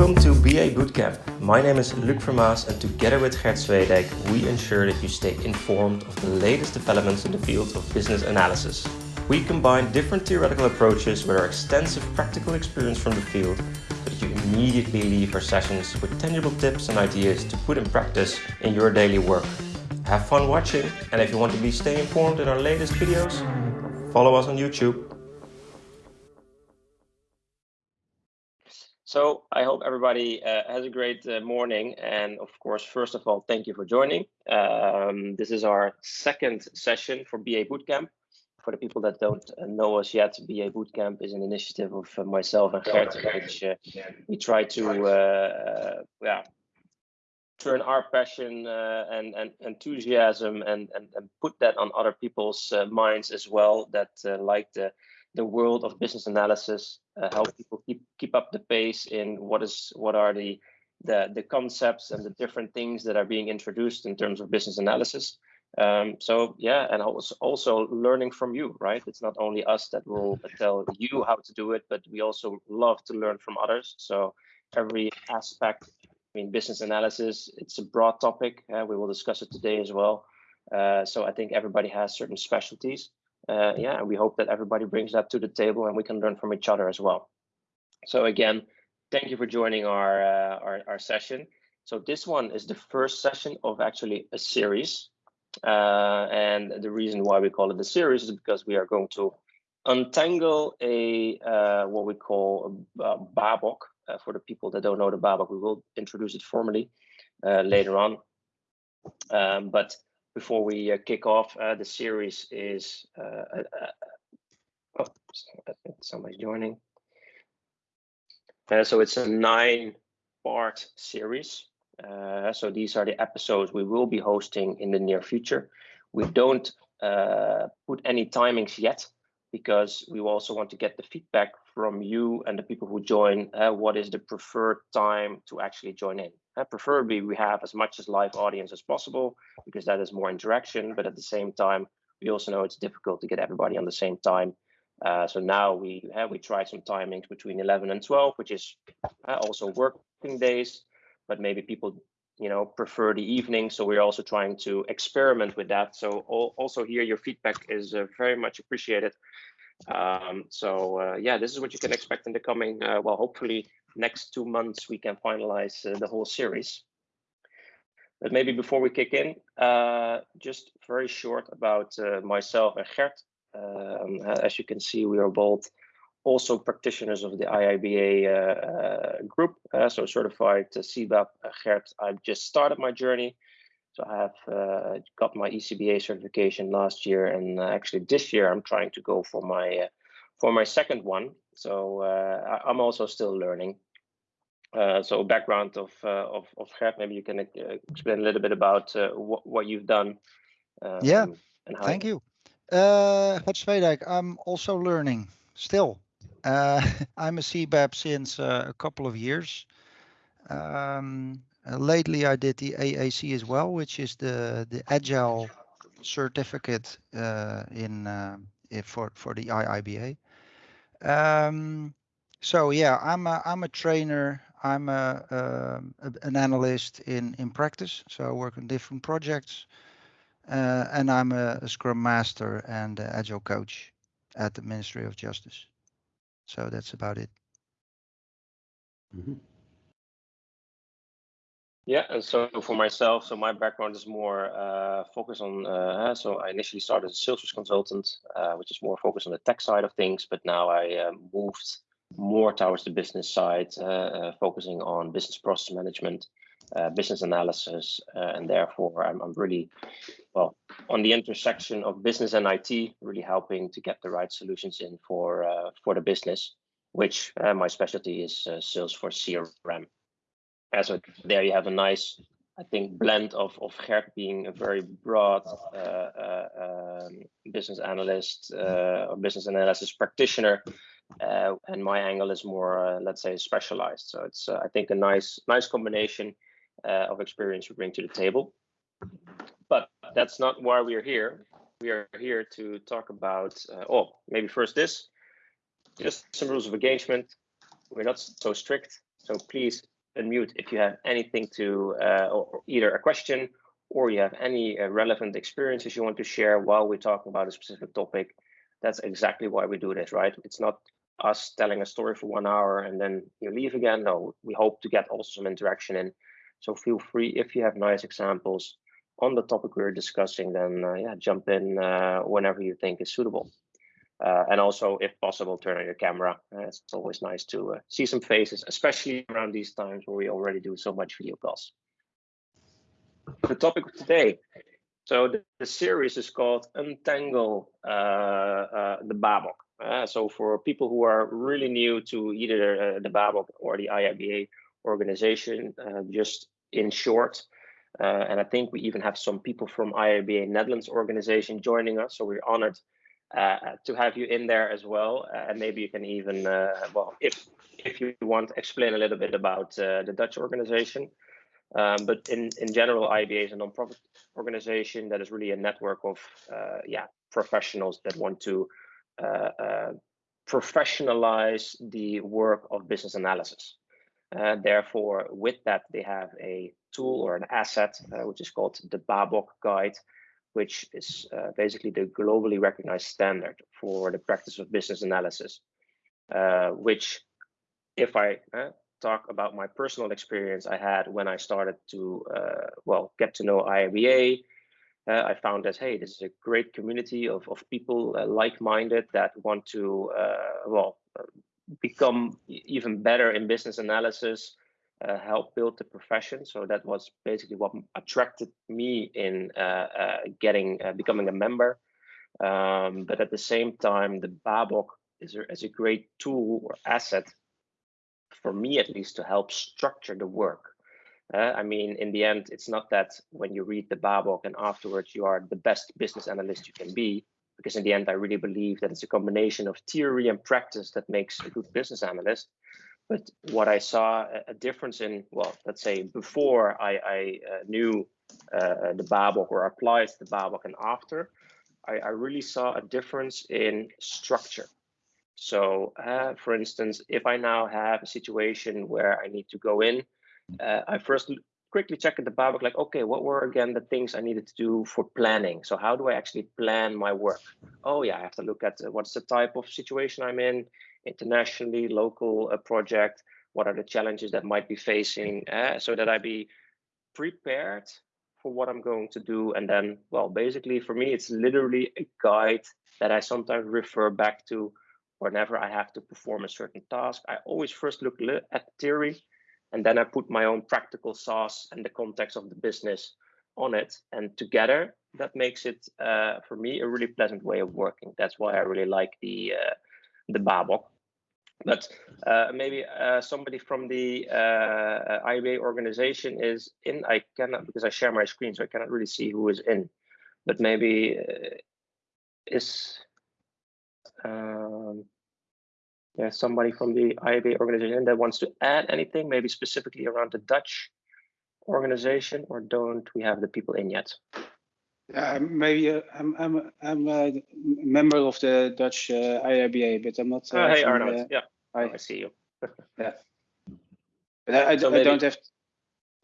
Welcome to BA Bootcamp. My name is Luc Vermaas and together with Gert Zwedijk, we ensure that you stay informed of the latest developments in the field of business analysis. We combine different theoretical approaches with our extensive practical experience from the field so that you immediately leave our sessions with tangible tips and ideas to put in practice in your daily work. Have fun watching and if you want to be stay informed in our latest videos, follow us on YouTube. So I hope everybody uh, has a great uh, morning. And of course, first of all, thank you for joining. Um, this is our second session for BA Bootcamp. For the people that don't know us yet, BA Bootcamp is an initiative of uh, myself and Gert, which uh, we try to uh, yeah, turn our passion and, and, enthusiasm and, and, and, put that on other people's minds as well that like the the world of business analysis, uh, help people keep keep up the pace in what is what are the the the concepts and the different things that are being introduced in terms of business analysis. Um, so yeah, and also also learning from you, right? It's not only us that will tell you how to do it, but we also love to learn from others. So every aspect, I mean, business analysis, it's a broad topic. Uh, we will discuss it today as well. Uh, so I think everybody has certain specialties uh, yeah, we hope that everybody brings that to the table and we can learn from each other as well. So again, thank you for joining our, uh, our, our, session. So this one is the first session of actually a series. Uh, and the reason why we call it a series is because we are going to untangle a uh, what we call a, a BABOK. Uh, for the people that don't know the BABOK, we will introduce it formally uh, later on. Um, but before we uh, kick off, uh, the series is, uh, uh, uh, oh, somebody joining. so it's a nine part series. So these are the episodes we will be hosting in the near future. We don't put any timings yet because we also want to get the feedback from you and the people who join. Uh, what is the preferred time to actually join in? Uh, preferably, we have as much as live audience as possible because that is more interaction. But at the same time, we also know it's difficult to get everybody on the same time. Uh, so now we have uh, we tried some timings between 11 and 12, which is uh, also working days, but maybe people you know prefer the evening. So we're also trying to experiment with that. So all, also here, your feedback is uh, very much appreciated. Um, so uh, yeah, this is what you can expect in the coming, uh, well, hopefully next two months we can finalize uh, the whole series. But maybe before we kick in, uh, just very short about uh, myself and Gert. Um, as you can see, we are both also practitioners of the IIBA uh, group, so certified CBAP. Gert, I've just started my journey so I have uh, got my ECBA certification last year, and uh, actually this year I'm trying to go for my uh, for my second one. So uh, I'm also still learning. Uh, so background of uh, of of Gert, maybe you can explain a little bit about what what you've done. Um, yeah, thank you. Uh, Gert I'm also learning still. I'm a CBAP since a couple of years. Um, uh, lately, I did the AAC as well, which is the the Agile certificate uh, in uh, for for the IIBA. Um, so yeah, I'm a I'm a trainer. I'm a, um, a an analyst in in practice. So I work on different projects, uh, and I'm a, a, Scrum Master and Agile coach at the Ministry of Justice. So that's about it. Mm -hmm. Yeah, and so for myself, so my background is more uh, focused on. Uh, so I initially started as a Salesforce consultant, uh, which is more focused on the tech side of things. But now I uh, moved more towards the business side, uh, uh, focusing on business process management, business analysis, and therefore I'm, I'm, really well on the intersection of business and IT, really helping to get the right solutions in for for the business. Which my specialty is Salesforce CRM. And so there you have a nice, I think, blend of of Gert being a very broad uh, uh, um, business analyst uh, or business analysis practitioner, uh, and my angle is more, uh, let's say, specialized. So it's, uh, I think, a nice nice combination of experience we bring to the table. But that's not why we are here. We are here to talk about, oh, maybe first this, just some rules of engagement. We're not so strict So please unmute if you have anything to, uh, or either a question or you have any uh, relevant experiences you want to share while we're talking about a specific topic. That's exactly why we do this, right? It's not us telling a story for one hour and then you leave again. No, we hope to get also some interaction in. So feel free if you have nice examples on the topic we're discussing, then uh, yeah, jump in uh, whenever you think is suitable. Uh, and also, if possible, turn on your camera. Uh, it's always nice to uh, see some faces, especially around these times where we already do so much video calls. The topic of today. So the, the series is called Untangle uh, the Babok. So for people who are really new to either the Babok or the IIBA organization, uh, just in short, uh, and I think we even have some people from IIBA Netherlands organization joining us. So we're honored uh, to have you in there as well. Uh, and maybe you can even, well, if if you want, explain a little bit about the Dutch organization. Um, but in, in general, IBA is a nonprofit organization that is really a network of yeah professionals that want to uh, uh, professionalize the work of business analysis. Uh, therefore, with that, they have a tool or an asset, which is called the Babok Guide, which is uh, basically the globally recognized standard for the practice of business analysis, uh, which if I uh, talk about my personal experience I had when I started to, well, get to know IIBA, uh, I found that, hey, this is a great community of, of people uh, like-minded that want to, uh, well, become even better in business analysis, uh, help build the profession. So that was basically what attracted me in uh, uh, getting, becoming a member. Um, but at the same time, the Babok is a, is a great tool or asset for me at least to help structure the work. Uh, I mean, in the end, it's not that when you read the Babok and afterwards you are the best business analyst you can be, because in the end, I really believe that it's a combination of theory and practice that makes a good business analyst. But what I saw a difference in, well, let's say before I, I uh, knew uh, the Babok or applied the Babok and after, I, I, really saw a difference in structure. So, uh, for instance, if I now have a situation where I need to go in uh, I first quickly checked the Babok, like, okay, what were again the things I needed to do for planning? So how do I actually plan my work? Oh yeah, I have to look at uh, what's the type of situation I'm in, internationally, local uh, project, what are the challenges that might be facing, uh, so that I be prepared for what I'm going to do. And then, well, basically for me, it's literally a guide that I sometimes refer back to whenever I have to perform a certain task. I always first look at theory and then I put my own practical sauce and the context of the business on it. And together, that makes it uh, for me a really pleasant way of working. That's why I really like the uh, the Babok. But uh, maybe uh, somebody from the uh, IIBA organization is in. I cannot because I share my screen, so I cannot really see who is in. But maybe uh, is um, there's somebody from the IIBA organization that wants to add anything, maybe specifically around the Dutch organization, or don't we have the people in yet? Uh, maybe uh, I'm I'm I'm a member of the Dutch uh, but I'm not. Uh, oh, hey Arnold, yeah, I, I see you. yeah, but I, I, so I don't have to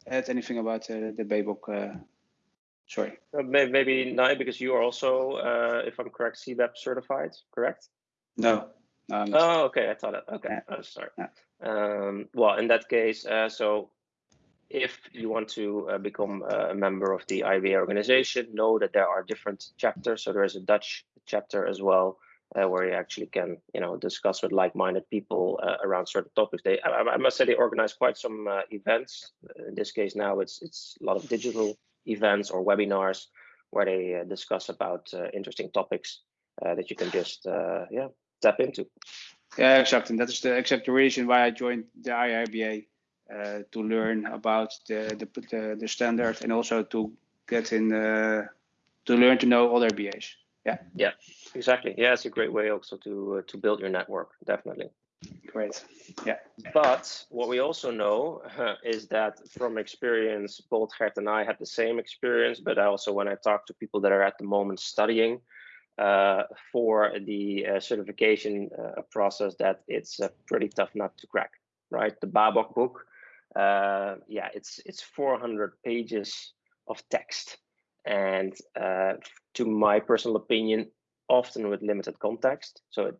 add anything about uh, the. Uh, sorry. Uh, maybe, maybe not because you are also, uh, if I'm correct, CBAP certified, correct? No. Um, oh, okay. I thought it. Okay. Yeah. Oh, sorry. Yeah. Um, well, in that case, uh, so if you want to uh, become a member of the IBA organization, know that there are different chapters. So there is a Dutch chapter as well, uh, where you actually can, you know, discuss with like-minded people uh, around certain topics. They, I, I, must say, they organize quite some uh, events. In this case, now it's it's a lot of digital events or webinars where they uh, discuss about interesting topics that you can just, yeah, tap into. Yeah, exactly. And that is the exact reason why I joined the IIBA uh, to learn about the, the, the the standard and also to get in uh, to learn to know other BAs. Yeah. Yeah, exactly. Yeah, it's a great way also to uh, to build your network. Definitely. Great. Yeah. But what we also know uh, is that from experience, both Gert and I had the same experience, but I also when I talk to people that are at the moment studying, for the uh, certification uh, process that it's a pretty tough nut to crack. right? The Babok book. Uh, yeah, it's it's 400 pages of text, and uh, to my personal opinion, often with limited context. So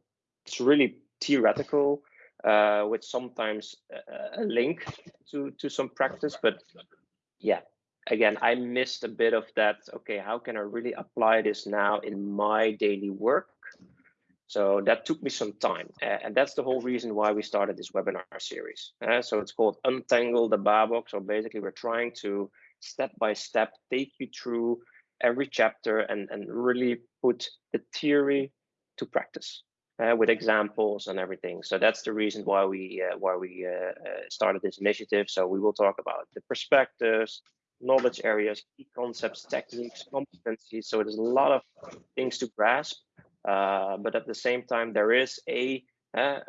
it's really theoretical, uh, with sometimes a, a link to to some practice. But yeah, again, I missed a bit of that. Okay, how can I really apply this now in my daily work? So that took me some time. And that's the whole reason why we started this webinar series. Uh, so it's called Untangle the Babok. So basically we're trying to step by step take you through every chapter and, and really put the theory to practice uh, with examples and everything. So that's the reason why we uh, why we uh, uh, started this initiative. So we will talk about the perspectives, knowledge areas, key concepts, techniques, competencies. So there's a lot of things to grasp, uh, but at the same time, there is a, uh,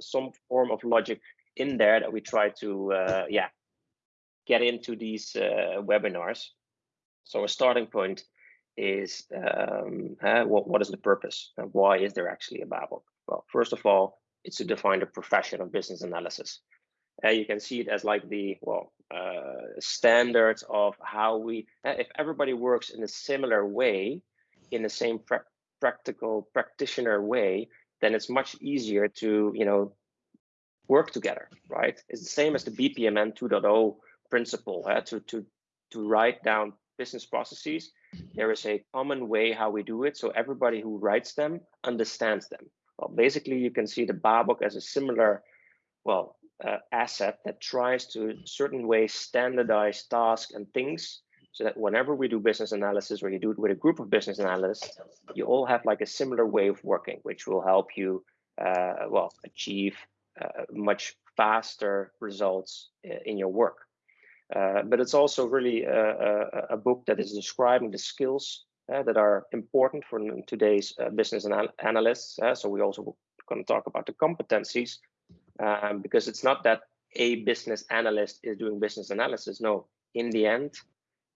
some form of logic in there that we try to, uh, yeah, get into these uh, webinars. So a starting point is um, what, what is the purpose and why is there actually a Babok? Well, first of all, it's to define the profession of business analysis. Uh, you can see it as like the well uh, standards of how we uh, if everybody works in a similar way in the same pra practical practitioner way then it's much easier to you know work together right? It's the same as the bpmn 2.0 principle uh, to to to write down business processes. There is a common way how we do it so everybody who writes them understands them. Well basically you can see the babok as a similar well uh, asset that tries to certain way standardize tasks and things so that whenever we do business analysis or you do it with a group of business analysts, you all have like a similar way of working, which will help you, uh, well, achieve uh, much faster results uh, in your work. Uh, but it's also really a, a, a, book that is describing the skills uh, that are important for today's uh, business anal analysts. so we also going to talk about the competencies um, because it's not that a business analyst is doing business analysis. No, in the end,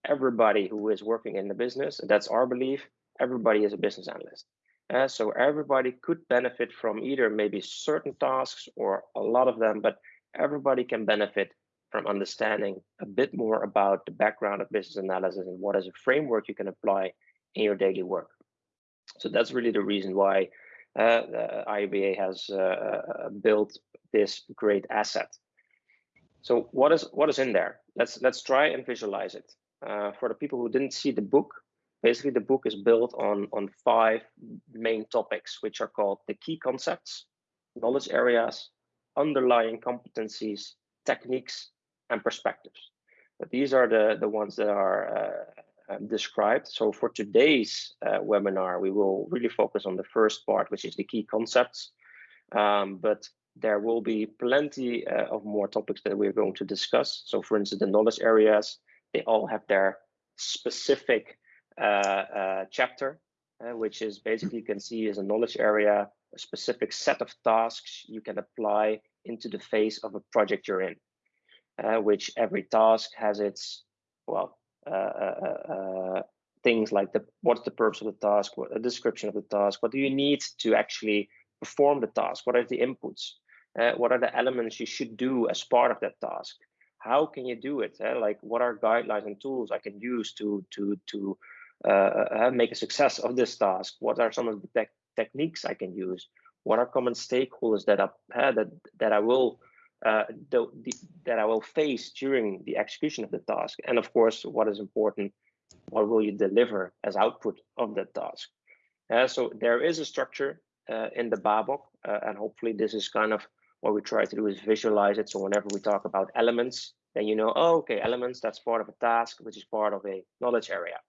everybody who is working in the business, that's our belief, everybody is a business analyst. Uh, so everybody could benefit from either maybe certain tasks or a lot of them, but everybody can benefit from understanding a bit more about the background of business analysis and what is a framework you can apply in your daily work. So that's really the reason why uh, IABA has uh, uh, built this great asset. So what is what is in there? Let's let's try and visualize it. Uh, for the people who didn't see the book, basically the book is built on on five main topics, which are called the key concepts, knowledge areas, underlying competencies, techniques, and perspectives. But these are the the ones that are uh, um, described. So for today's uh, webinar, we will really focus on the first part, which is the key concepts. Um, but there will be plenty uh, of more topics that we're going to discuss. So for instance, the knowledge areas, they all have their specific uh, uh, chapter, uh, which is basically you can see as a knowledge area, a specific set of tasks you can apply into the phase of a project you're in, uh, which every task has its, well, uh, things like the what's the purpose of the task, what a description of the task, what do you need to actually perform the task, what are the inputs, uh, what are the elements you should do as part of that task? How can you do it? Uh, like, what are guidelines and tools I can use to to to uh, uh make a success of this task? What are some of the te techniques I can use? What are common stakeholders that I uh, that that I will uh, the, the, that I will face during the execution of the task? And of course, what is important? What will you deliver as output of that task? so there is a structure in the Babok, and hopefully this is kind of what we try to do is visualize it. So whenever we talk about elements, then you know, oh, okay, elements, that's part of a task, which is part of a knowledge area.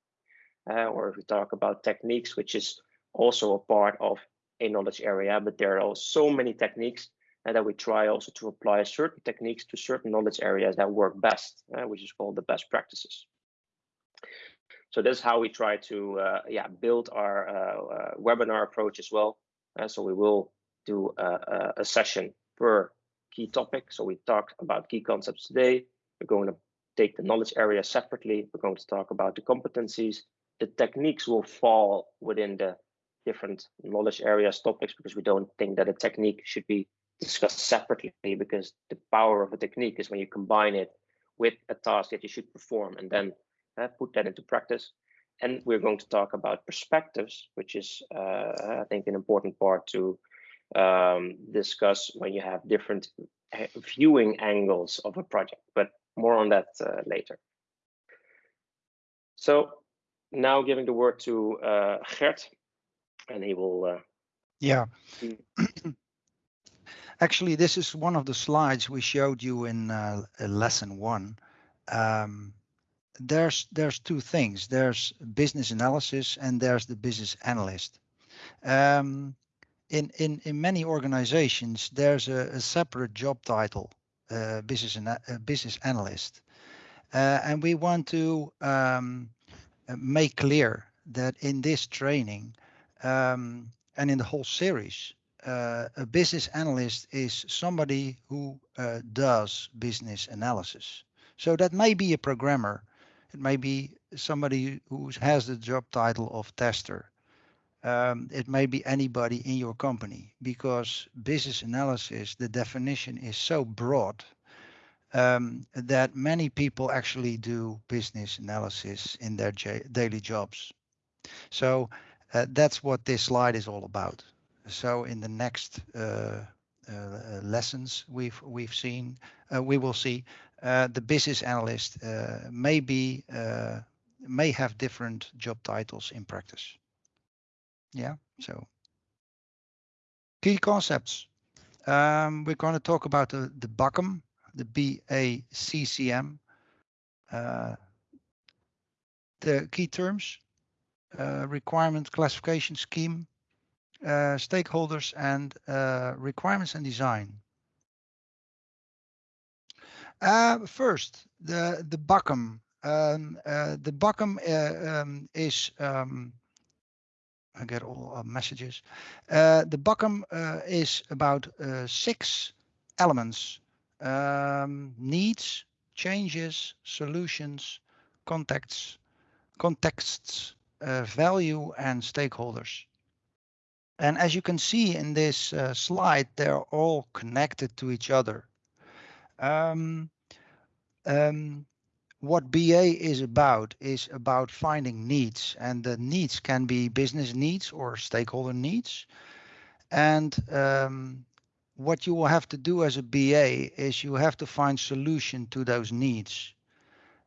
Uh, or if we talk about techniques, which is also a part of a knowledge area, but there are so many techniques and that we try also to apply certain techniques to certain knowledge areas that work best, uh, which is called the best practices. So that's how we try to uh, yeah build our uh, uh, webinar approach as well. Uh, so we will do a, a session per key topic. So we talked about key concepts today. We're going to take the knowledge area separately. We're going to talk about the competencies. The techniques will fall within the different knowledge areas topics because we don't think that a technique should be discussed separately because the power of a technique is when you combine it with a task that you should perform and then uh, put that into practice. And we're going to talk about perspectives, which is, uh, I think, an important part to um, discuss when you have different uh, viewing angles of a project, but more on that uh, later. So now giving the word to uh, Gert, and he will. Uh, yeah. Actually, this is one of the slides we showed you in uh, lesson one. Um, there's there's two things. There's business analysis and there's the business analyst. Um, in in in many organizations, there's a, a separate job title, uh, business ana uh, business analyst, uh, and we want to um, make clear that in this training um, and in the whole series, uh, a business analyst is somebody who uh, does business analysis. So that may be a programmer, it may be somebody who has the job title of tester. Um, it may be anybody in your company because business analysis, the definition is so broad um, that many people actually do business analysis in their daily jobs. So uh, that's what this slide is all about. So in the next uh, uh, lessons we've we've seen, uh, we will see uh, the business analyst uh, may be may have different job titles in practice. Yeah, so key concepts. Um, we're going to talk about the, the BACM, the BACCM, uh, the key terms, uh, requirement classification scheme, uh, stakeholders and uh, requirements and design. Uh, first, the the BACM. Um, uh, the BACM uh, um, is um, I get all uh, messages. Uh, the BACM uh, is about six elements: um, needs, changes, solutions, contexts, contexts, value, and stakeholders. And as you can see in this uh, slide, they're all connected to each other. Um, um, what BA is about is about finding needs, and the needs can be business needs or stakeholder needs. And um, what you will have to do as a BA is you have to find solution to those needs.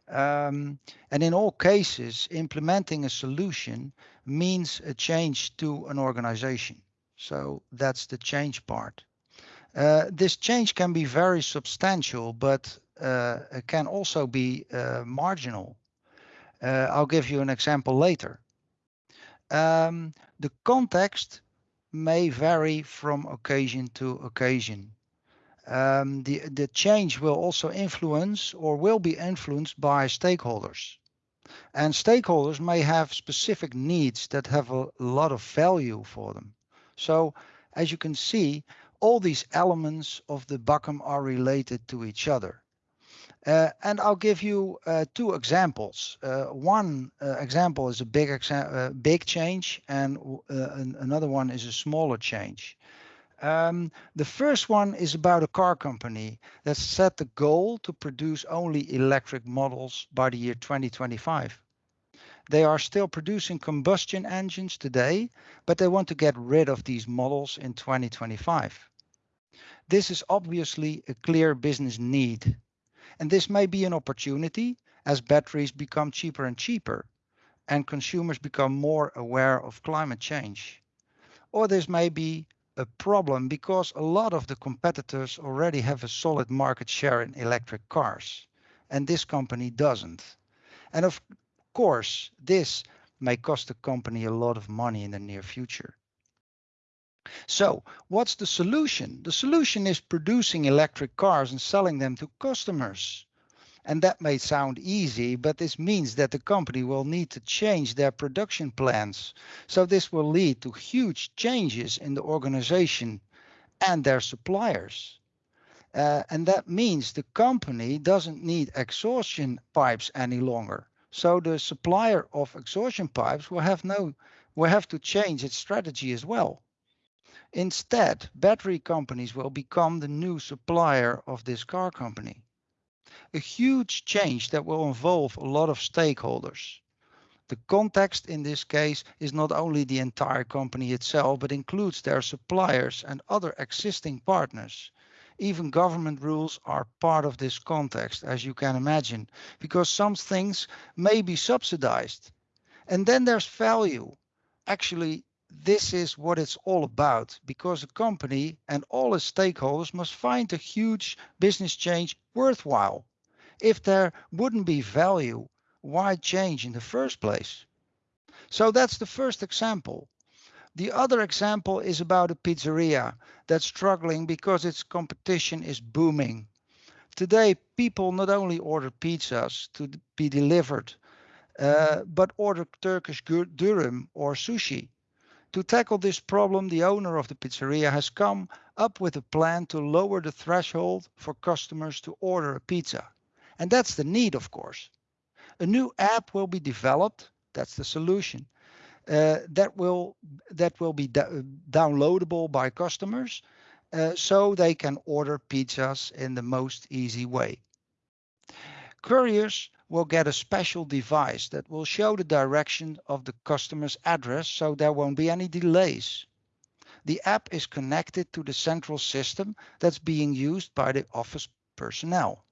Um, and in all cases, implementing a solution means a change to an organization. So that's the change part. Uh, this change can be very substantial, but uh, can also be uh, marginal. Uh, I'll give you an example later. Um, the context may vary from occasion to occasion um, the, the change will also influence or will be influenced by stakeholders. And stakeholders may have specific needs that have a lot of value for them. So as you can see, all these elements of the BACM are related to each other. Uh, and I'll give you uh, two examples. Uh, one uh, example is a big, uh, big change and uh, another one is a smaller change. Um, the first one is about a car company that set the goal to produce only electric models by the year 2025. They are still producing combustion engines today, but they want to get rid of these models in 2025. This is obviously a clear business need. And this may be an opportunity as batteries become cheaper and cheaper and consumers become more aware of climate change. Or this may be a problem because a lot of the competitors already have a solid market share in electric cars, and this company doesn't. And of course, this may cost the company a lot of money in the near future. So what's the solution? The solution is producing electric cars and selling them to customers. And that may sound easy, but this means that the company will need to change their production plans. So this will lead to huge changes in the organization and their suppliers. Uh, and that means the company doesn't need exhaustion pipes any longer. So the supplier of exhaustion pipes will have no will have to change its strategy as well. Instead, battery companies will become the new supplier of this car company. A huge change that will involve a lot of stakeholders. The context in this case is not only the entire company itself, but includes their suppliers and other existing partners. Even government rules are part of this context, as you can imagine, because some things may be subsidized. And then there's value. Actually, this is what it's all about because a company and all its stakeholders must find a huge business change worthwhile. If there wouldn't be value, why change in the first place? So that's the first example. The other example is about a pizzeria that's struggling because its competition is booming. Today, people not only order pizzas to be delivered, uh, but order Turkish dürüm or sushi. To tackle this problem, the owner of the pizzeria has come up with a plan to lower the threshold for customers to order a pizza. And that's the need, of course. A new app will be developed. That's the solution. Uh, that will that will be downloadable by customers, uh, so they can order pizzas in the most easy way. Couriers will get a special device that will show the direction of the customer's address, so there won't be any delays. The app is connected to the central system that's being used by the office personnel.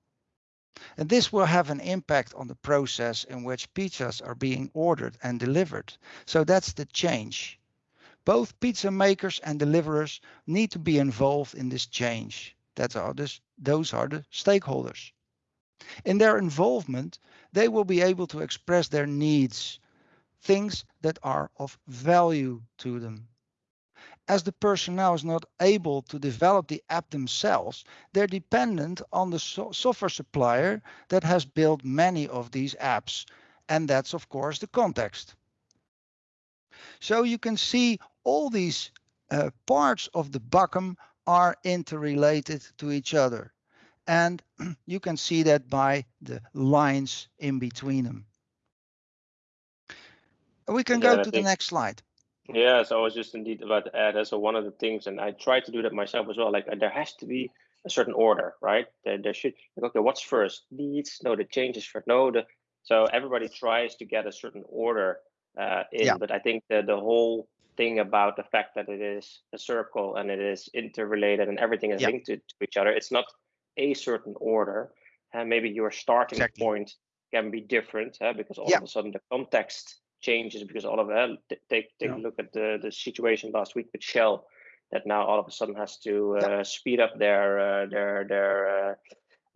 And this will have an impact on the process in which pizzas are being ordered and delivered. So that's the change. Both pizza makers and deliverers need to be involved in this change. That are this, those are the stakeholders. In their involvement, they will be able to express their needs, things that are of value to them as the personnel is not able to develop the app themselves, they're dependent on the so software supplier that has built many of these apps. And that's, of course, the context. So you can see all these uh, parts of the BACM are interrelated to each other. And you can see that by the lines in between them. We can yeah, go to the next slide. Yeah, so I was just indeed about to add. So one of the things, and I try to do that myself as well. Like uh, there has to be a certain order, right? There, there should. Okay, what's first? Needs? No, the changes first. No, the. So everybody tries to get a certain order uh, in, yeah. but I think the the whole thing about the fact that it is a circle and it is interrelated and everything is yeah. linked to, to, each other. It's not a certain order, and maybe your starting exactly. point can be different uh, because all yeah. of a sudden the context changes because all of that. Take take yeah. a look at the the situation last week with Shell, that now all of a sudden has to uh, yeah. speed up their uh, their their uh,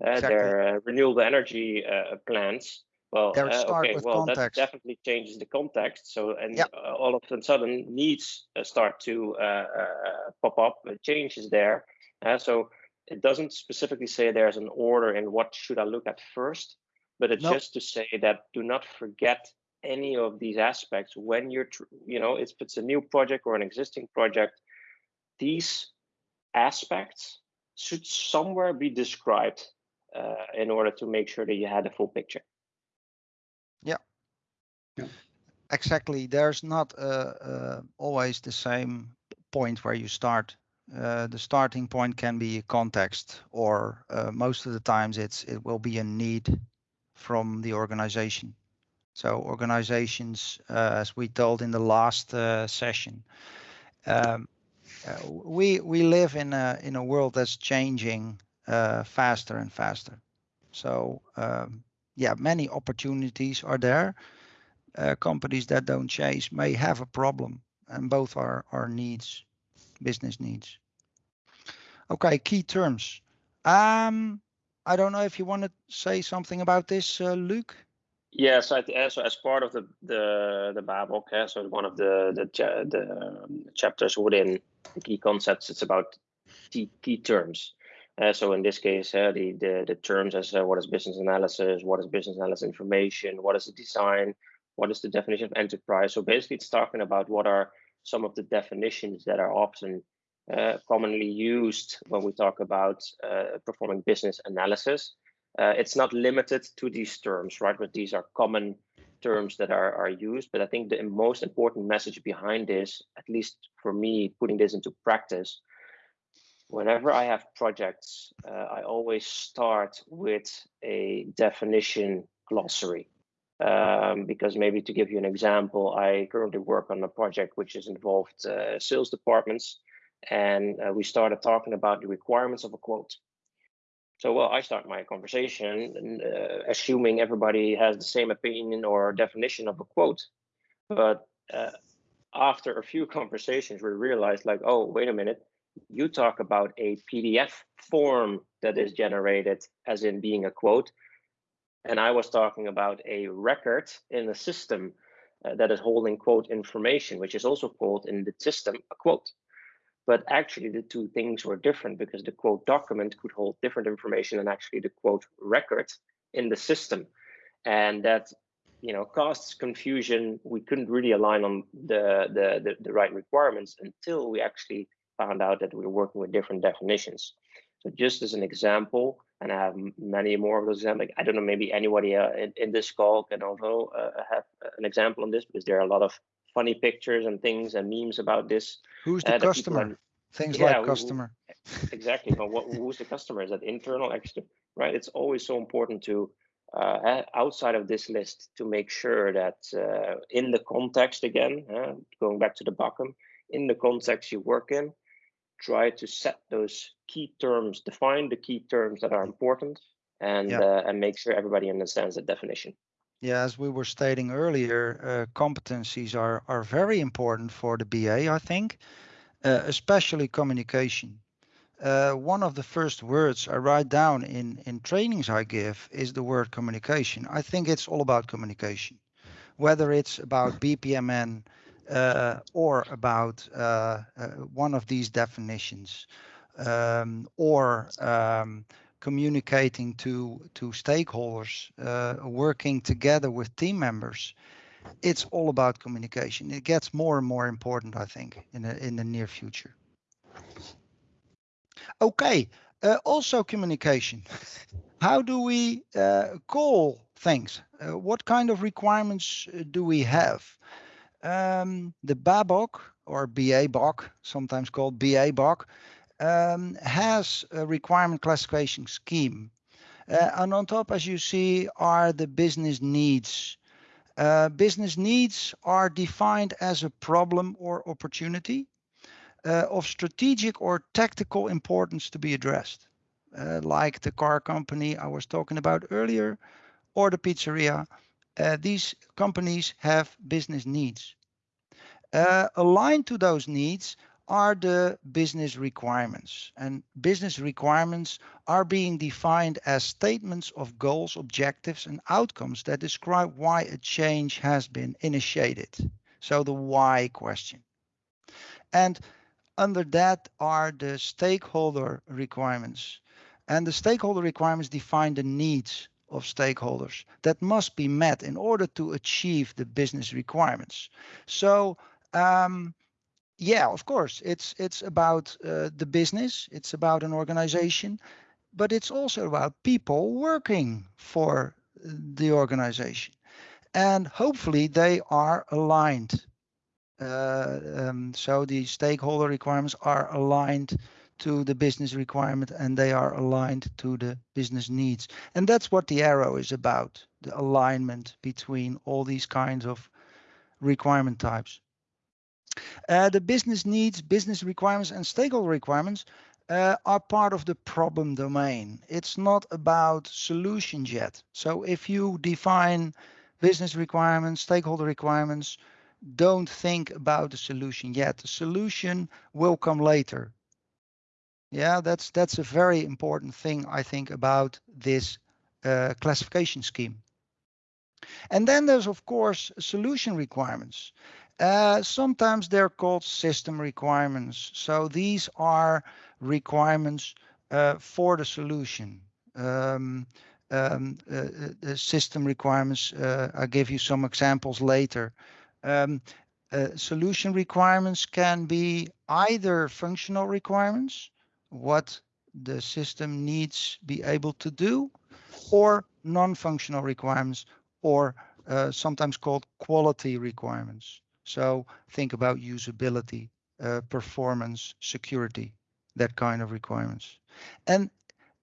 uh exactly. their uh, renewable energy uh, plans. Well, okay, well context. that definitely changes the context. So and yeah. all of a sudden needs start to pop up. Changes there. so it doesn't specifically say there's an order and what should I look at first, but it's nope. just to say that do not forget any of these aspects when you're you know if it's a new project or an existing project these aspects should somewhere be described uh, in order to make sure that you had a full picture yeah, yeah. exactly there's not uh, uh, always the same point where you start uh, the starting point can be context or uh, most of the times it's it will be a need from the organization so organizations, uh, as we told in the last uh, session, um, uh, we we live in a in a world that's changing faster and faster. So um, yeah, many opportunities are there. Companies that don't chase may have a problem, and both are our needs, business needs. Okay, key terms. Um, I don't know if you want to say something about this, uh, Luc. Yeah, so, so as part of the the the Babok, yeah, so one of the the the um, chapters within the key concepts, it's about key key terms. Uh, so in this case, uh, the, the the terms as uh, what is business analysis, what is business analysis information, what is the design, what is the definition of enterprise. So basically, it's talking about what are some of the definitions that are often uh, commonly used when we talk about uh, performing business analysis uh, it's not limited to these terms, right? But these are common terms that are, are used, but I think the most important message behind this, at least for me, putting this into practice, whenever I have projects, uh, I always start with a definition glossary. Um, because maybe to give you an example, I currently work on a project which has involved uh, sales departments, and uh, we started talking about the requirements of a quote. So, well, I start my conversation uh, assuming everybody has the same opinion or definition of a quote, but uh, after a few conversations, we realized like, oh, wait a minute, you talk about a PDF form that is generated as in being a quote, and I was talking about a record in the system uh, that is holding quote information, which is also called in the system a quote. But actually, the two things were different because the quote document could hold different information than actually the quote record in the system. And that you know caused confusion. We couldn't really align on the, the, the, the right requirements until we actually found out that we were working with different definitions. So just as an example, and I have many more of those examples. I don't know, maybe anybody uh, in, in, this call can also uh, have an example on this because there are a lot of funny pictures and things and memes about this. Who's the uh, customer? Are, things yeah, like customer. Who, exactly. but what, who's the customer? Is that internal, external? Right. It's always so important to uh, outside of this list to make sure that uh, in the context again, uh, going back to the bottom, in the context you work in, try to set those key terms, define the key terms that are important, and yeah. uh, and make sure everybody understands the definition. Yeah, as we were stating earlier, uh, competencies are are very important for the BA. I think, uh, especially communication. Uh, one of the first words I write down in in trainings I give is the word communication. I think it's all about communication, whether it's about BPMN uh, or about uh, uh, one of these definitions um, or um, communicating to to stakeholders, uh, working together with team members. It's all about communication. It gets more and more important, I think, in the in the near future. Okay, uh, also communication. How do we uh, call things? what kind of requirements do we have? Um, the BABOK or BA-BOK, sometimes called BA-BOK, um, has a requirement classification scheme. Uh, and on top, as you see, are the business needs. Uh, business needs are defined as a problem or opportunity uh, of strategic or tactical importance to be addressed, uh, like the car company I was talking about earlier, or the pizzeria uh, these companies have business needs. Uh, aligned to those needs are the business requirements. And business requirements are being defined as statements of goals, objectives, and outcomes that describe why a change has been initiated. So the why question. And under that are the stakeholder requirements. And the stakeholder requirements define the needs of stakeholders that must be met in order to achieve the business requirements. So um, yeah, of course, it's it's about uh, the business, it's about an organization, but it's also about people working for the organization, and hopefully they are aligned. Uh, um, so the stakeholder requirements are aligned to the business requirement and they are aligned to the business needs. And that's what the arrow is about, the alignment between all these kinds of requirement types. Uh, the business needs, business requirements and stakeholder requirements uh, are part of the problem domain. It's not about solutions yet. So if you define business requirements, stakeholder requirements, don't think about the solution yet. The solution will come later. Yeah, that's that's a very important thing I think about this uh, classification scheme. And then there's of course solution requirements. Uh, sometimes they're called system requirements. So these are requirements uh, for the solution. Um, um, uh, the system requirements, uh, I'll give you some examples later. Um, uh, solution requirements can be either functional requirements, what the system needs be able to do, or non-functional requirements or uh, sometimes called quality requirements. So think about usability, uh, performance, security, that kind of requirements. And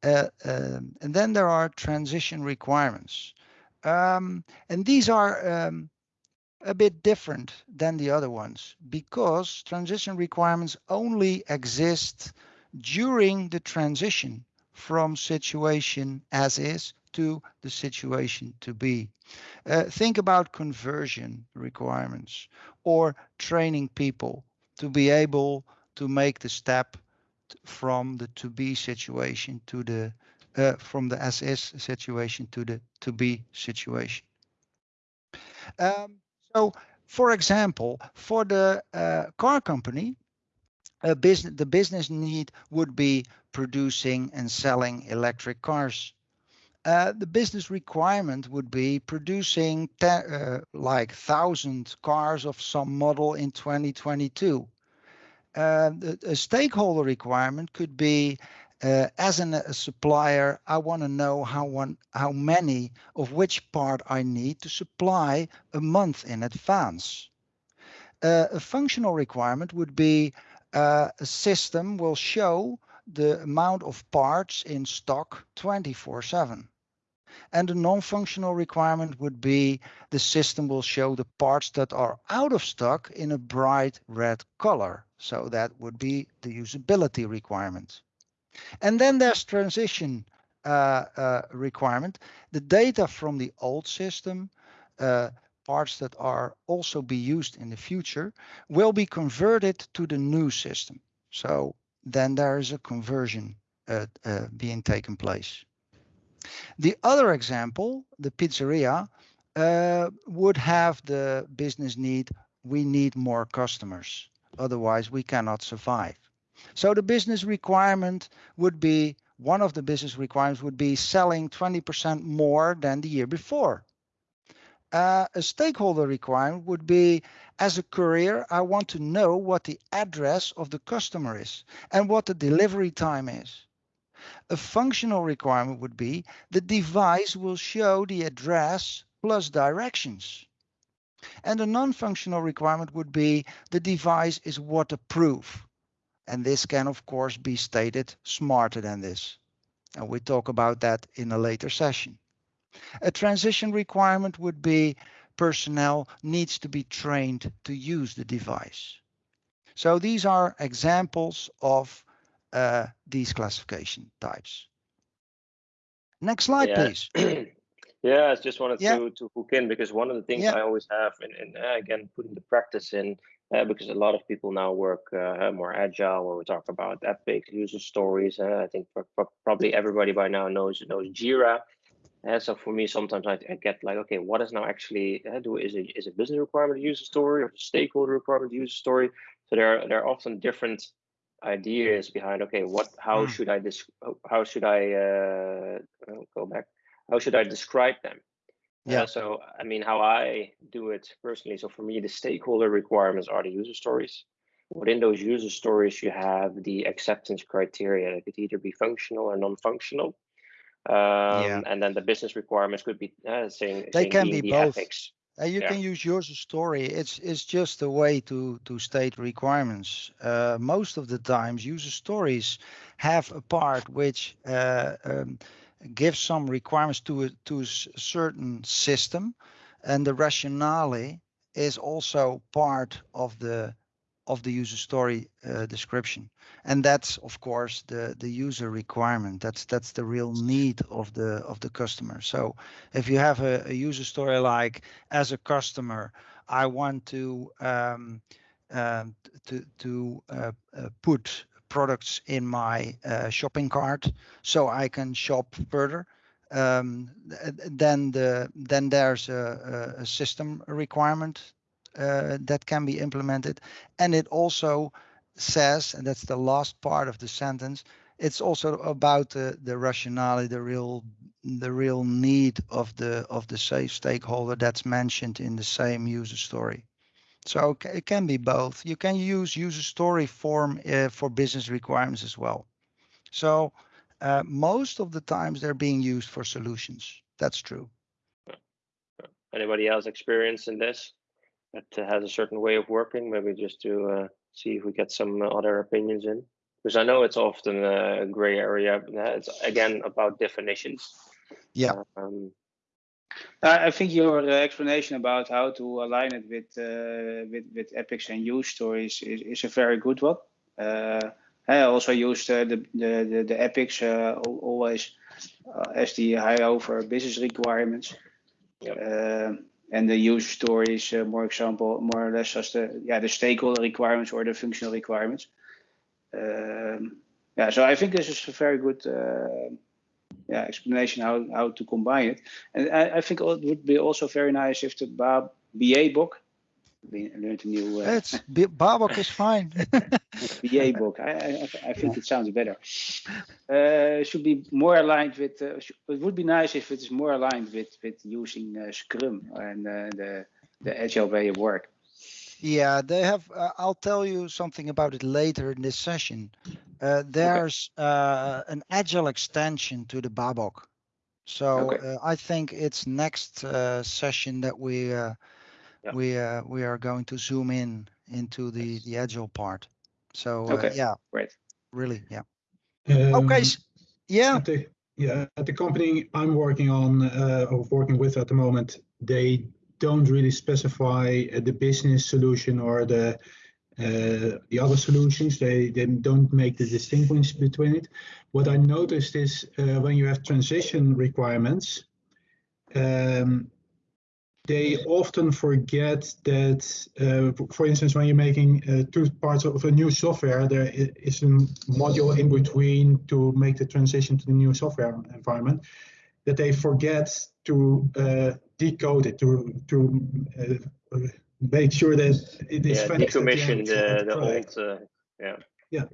uh, um, and then there are transition requirements. Um, and these are um, a bit different than the other ones because transition requirements only exist during the transition from situation as is to the situation to be. Uh, think about conversion requirements or training people to be able to make the step from the to be situation to the uh, from the as is situation to the to be situation. Um, so, for example, for the uh, car company, business the business need would be producing and selling electric cars. Uh, the business requirement would be producing uh, like thousand cars of some model in 2022. Uh, the, a stakeholder requirement could be uh, as an, a supplier, I want to know how one how many of which part I need to supply a month in advance. Uh, a functional requirement would be uh, a system will show the amount of parts in stock 24/7. And the non-functional requirement would be the system will show the parts that are out of stock in a bright red color. So that would be the usability requirement. And then there's transition uh, uh, requirement. The data from the old system, uh, parts that are also be used in the future, will be converted to the new system. So then there is a conversion uh, uh, being taken place. The other example, the pizzeria, uh, would have the business need, we need more customers. Otherwise, we cannot survive. So the business requirement would be, one of the business requirements would be selling 20% more than the year before. Uh, a stakeholder requirement would be, as a courier, I want to know what the address of the customer is and what the delivery time is. A functional requirement would be the device will show the address plus directions. And a non-functional requirement would be the device is waterproof. And this can, of course, be stated smarter than this. And we talk about that in a later session. A transition requirement would be personnel needs to be trained to use the device. So these are examples of uh, these classification types. Next slide, yeah. please. yeah, I just wanted yeah. to, to hook in because one of the things yeah. I always have, and, and uh, again, putting the practice in, uh, because a lot of people now work uh, more agile where we talk about epic user stories uh, i think probably everybody by now knows knows jira uh, so for me sometimes I, I, get like okay what is now actually uh, do is it is a business requirement to use a story or a stakeholder requirement to use a story so there are there are often different ideas behind okay what how mm. should i this how should i uh, go back how should i describe them yeah. Uh, so, I mean, how I do it personally. So, for me, the stakeholder requirements are the user stories. Within those user stories, you have the acceptance criteria that could either be functional or non-functional. Um, yeah. And then the business requirements could be uh, saying they saying can be the both. Ethics. Uh, you yeah. can use user story. It's it's just a way to to state requirements. Uh, most of the times, user stories have a part which uh, um, give some requirements to a, to a certain system, and the rationale is also part of the of the user story uh, description and that's of course the the user requirement that's that's the real need of the of the customer so if you have a, a user story like as a customer i want to um, um, to to uh, uh, put products in my uh, shopping cart so I can shop further. Um, then the then there's a, a system requirement uh, that can be implemented, and it also says, and that's the last part of the sentence. It's also about the the rationale, the real the real need of the of the safe stakeholder that's mentioned in the same user story. So it can be both. You can use user story form uh, for business requirements as well. So uh, most of the times they're being used for solutions. That's true. Anybody else experienced in this that has a certain way of working? Maybe just to uh, see if we get some other opinions in, because I know it's often a gray area. It's again about definitions. Yeah. Um, I think your explanation about how to align it with uh, with, with epics and use stories is, is a very good one. Uh, I also used uh, the, the, the the epics uh, always uh, as the high over business requirements. Yep. Uh, and the use stories, more example, more or less as the yeah the stakeholder requirements or the functional requirements. Um, yeah, so I think this is a very good yeah, explanation how, how to combine it. And I, I think it would be also very nice if the BA book, learned a new. Uh, it's BABOK is fine. BA book. I, I, I think it sounds better. Uh, should be more aligned with. Uh, it would be nice if it is more aligned with with using uh, Scrum and uh, the the agile way of work. Yeah, they have. Uh, I'll tell you something about it later in this session. Uh, there's okay. uh, an agile extension to the BABOK. So okay. Uh, I think it's next uh, session that we uh, yeah. we we are going to zoom in into the the agile part. So okay. yeah, right. Really, yeah. Um, okay, yeah. At the, yeah, at the company I'm working on or working with at the moment, they don't really specify uh, the business solution or the uh, the other solutions. They, they don't make the distinction between it. What I noticed is uh, when you have transition requirements, um, they often forget that, uh, for instance, when you're making uh, two parts of a new software, there is a module in between to make the transition to the new software environment, that they forget to uh, decode it to to uh, make sure that it is yeah, decommission the, the, the old uh, yeah. Yeah.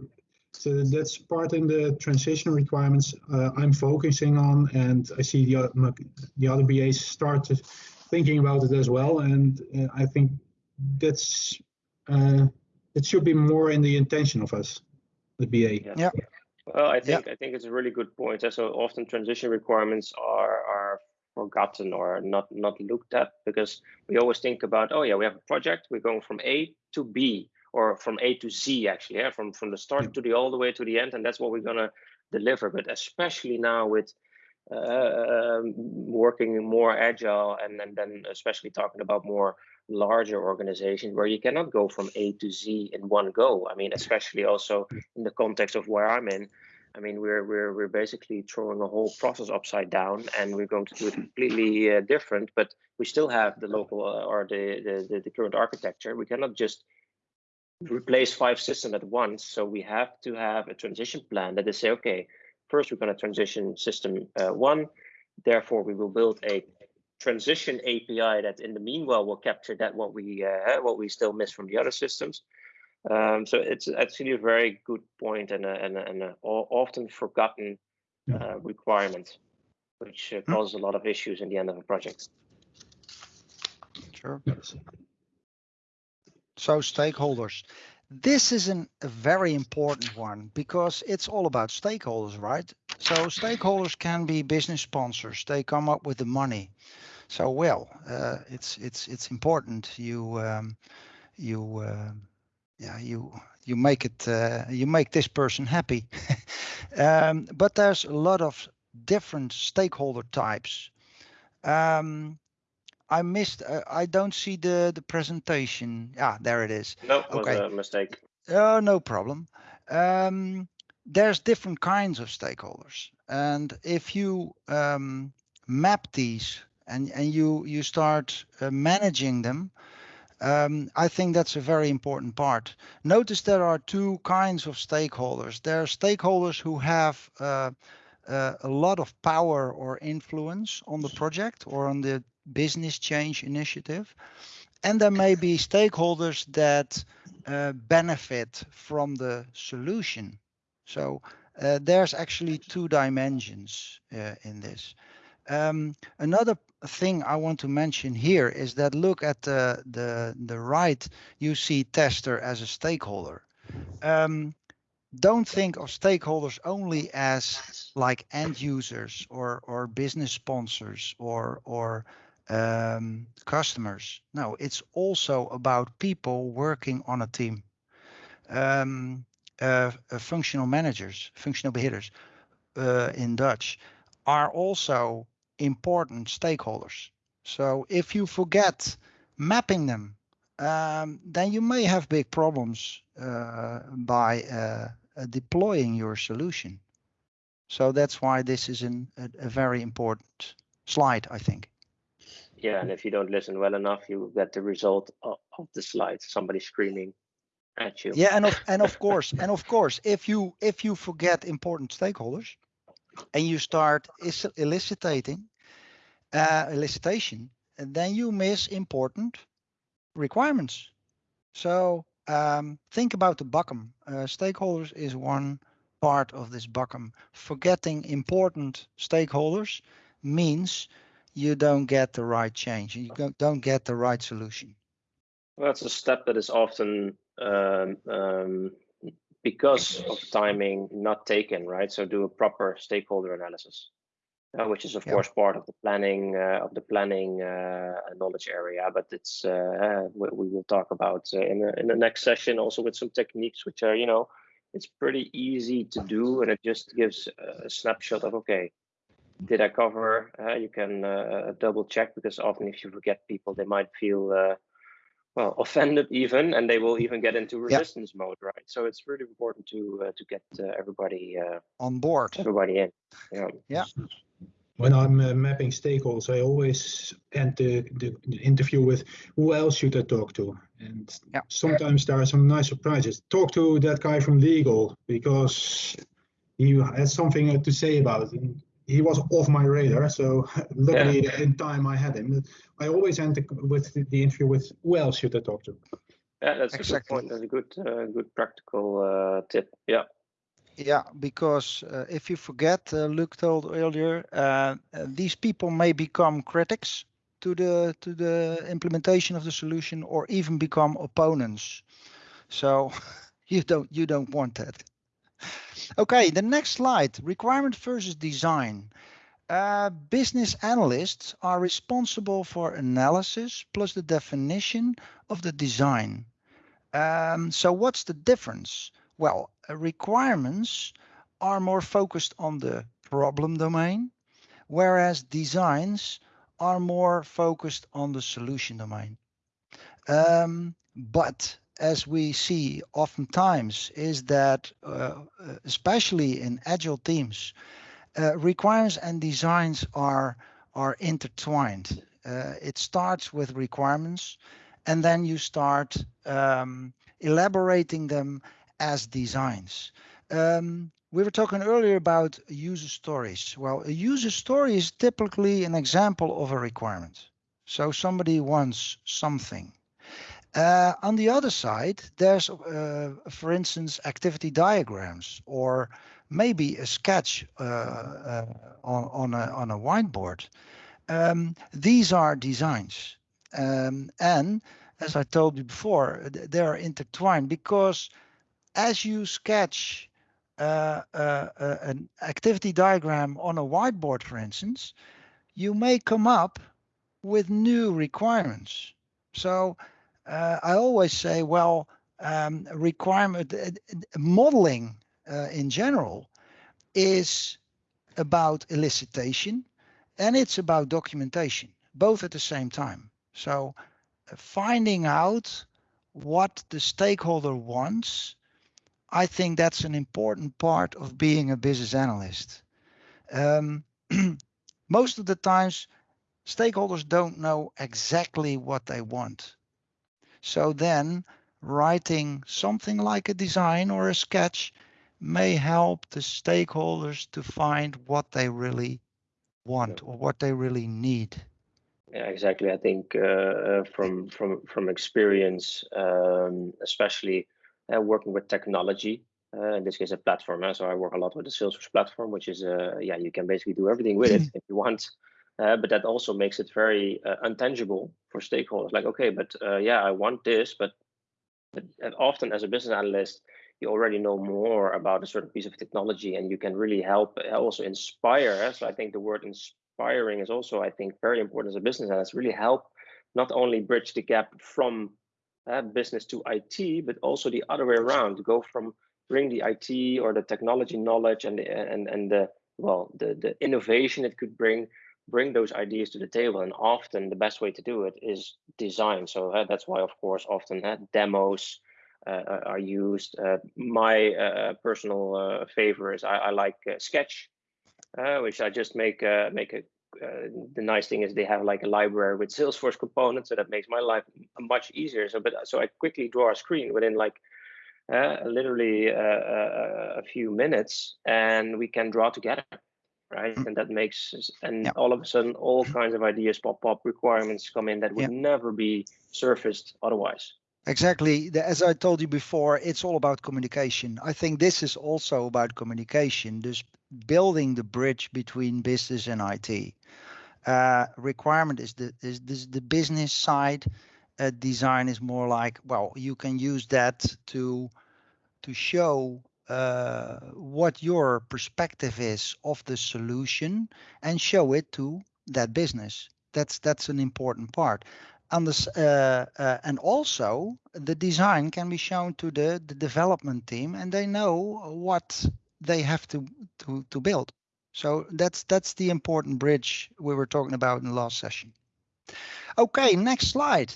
So that's part in the transition requirements uh, I'm focusing on and I see the, the other BAs start thinking about it as well and uh, I think that's uh, it should be more in the intention of us the BA yeah, yeah. Well, I think yeah. I think it's a really good point. So often transition requirements are are forgotten or not not looked at because we always think about oh yeah we have a project we're going from A to B or from A to Z actually yeah from from the start to the all the way to the end and that's what we're gonna deliver. But especially now with working more agile and, and then especially talking about more larger organizations where you cannot go from A to Z in one go. I mean, especially also in the context of where I'm in. I mean, we're we're we're basically throwing a whole process upside down, and we're going to do it completely uh, different. But we still have the local uh, or the, the the current architecture. We cannot just replace five systems at once. So we have to have a transition plan that they say, okay, first we're going to transition system uh, one. Therefore, we will build a transition API that in the meanwhile will capture that what we uh, what we still miss from the other systems. Um, so it's actually a very good point and a, and a, and a often forgotten uh, requirement, which uh, causes a lot of issues in the end of a project. Sure. So stakeholders. This is an, a very important one because it's all about stakeholders, right? So stakeholders can be business sponsors. They come up with the money. So well, uh, it's it's it's important you um, you uh, yeah you you make it uh, you make this person happy. um, but there's a lot of different stakeholder types. Um, I missed. Uh, I don't see the the presentation. Ah, there it is. No, okay. was a mistake. Oh, no problem. Um, there's different kinds of stakeholders, and if you um, map these and and you you start uh, managing them um, I think that's a very important part. Notice there are two kinds of stakeholders. There are stakeholders who have uh, uh, a lot of power or influence on the project or on the business change initiative. And there may be stakeholders that uh, benefit from the solution. So uh, there's actually two dimensions uh, in this. Um, another thing I want to mention here is that look at the the the right. You see tester as a stakeholder. Um, don't think of stakeholders only as like end users or or business sponsors or or um, customers. No, it's also about people working on a team. Um, uh, uh, functional managers, functional beheerders uh, in Dutch, are also important stakeholders. So if you forget mapping them, um, then you may have big problems uh, by uh, deploying your solution. So that's why this is an, a, a very important slide, I think. Yeah, and if you don't listen well enough, you get the result of, of the slide. Somebody screaming at you. Yeah, and of and of course, and of course, if you if you forget important stakeholders, and you start eliciting, uh, elicitation, then you miss important requirements. So um, think about the BACCM. Uh, stakeholders is one part of this BACCM. Forgetting important stakeholders means you don't get the right change. You don't get the right solution. Well, that's a step that is often um, um, because of timing not taken, right? So do a proper stakeholder analysis, uh, which is of yeah. course part of the planning uh, of the planning uh, knowledge area. But it's uh, we, we, will talk about uh, in the, in the next session also with some techniques which are you know it's pretty easy to do and it just gives a snapshot of okay did I cover? Uh, you can uh, double check because often if you forget people, they might feel uh, well offended even, and they will even get into resistance yeah. mode, right? So it's really important to uh, to get uh, everybody uh, on board, everybody in. Yeah. Yeah. When I'm mapping stakeholders, I always end the, the, the, interview with who else should I talk to? And yeah. sometimes there are some nice surprises. Talk to that guy from legal because he has something to say about it. And he was off my radar. So luckily, yeah. in time, I had him. I always end with the interview with who else should I talk to? Yeah, that's exactly. a good point. That's a good, uh, good practical uh, tip. Yeah. Yeah, because uh, if you forget, uh, Luc told earlier, uh, uh, these people may become critics to the to the implementation of the solution, or even become opponents. So you don't you don't want that. Okay, the next slide, requirement versus design. Uh, business analysts are responsible for analysis plus the definition of the design. Um, so what's the difference? Well, uh, requirements are more focused on the problem domain, whereas designs are more focused on the solution domain. Um, but as we see oftentimes is that, uh, especially in agile teams, uh, requirements and designs are are intertwined. Uh, it starts with requirements, and then you start um, elaborating them as designs. Um, we were talking earlier about user stories. Well, a user story is typically an example of a requirement. So somebody wants something uh, on the other side, there's, uh, for instance, activity diagrams or maybe a sketch uh, uh on, on, a, on a whiteboard. Um, these are designs. Um, and as I told you before, they are intertwined because as you sketch uh, uh, an activity diagram on a whiteboard, for instance, you may come up with new requirements. So uh, I always say, well, um, requirement uh, modeling uh, in general is about elicitation and it's about documentation, both at the same time. So uh, finding out what the stakeholder wants, I think that's an important part of being a business analyst. Um, most of the times, stakeholders don't know exactly what they want. So then writing something like a design or a sketch may help the stakeholders to find what they really want or what they really need. Yeah, exactly. I think uh, uh, from from from experience, um, especially uh, working with technology, uh, in this case a platform. Uh, so I work a lot with the Salesforce platform, which is uh, yeah, you can basically do everything with it if you want. Uh, but that also makes it very uh, untangible for stakeholders. Like, okay, but uh, yeah, I want this, but, but often as a business analyst, you already know more about a certain piece of technology, and you can really help uh, also inspire. So I think the word inspiring is also, I think, very important as a business analyst. really help not only bridge the gap from uh, business to IT, but also the other way around to go from bring the IT or the technology knowledge and the, and and the well the the innovation it could bring bring those ideas to the table and often the best way to do it is design. So uh, that's why of course often uh, demos uh, are used. Uh, my uh, personal uh, favor is I, I like sketch which i just make make a the nice thing is they have like a library with salesforce components so that makes my life much easier. So but so i quickly draw a screen within like uh, literally uh, uh, a few minutes and we can draw together right mm. and that makes and yeah. all of a sudden all kinds of ideas pop up requirements come in that would yeah. never be surfaced otherwise exactly as i told you before it's all about communication i think this is also about communication just building the bridge between business and it uh, requirement is the is this the business side uh, design is more like well you can use that to to show uh, what your perspective is of the solution and show it to that business. That's that's an important part. And this uh, uh, and also the design can be shown to the the development team and they know what they have to to to build. So that's that's the important bridge we were talking about in the last session. Okay next slide.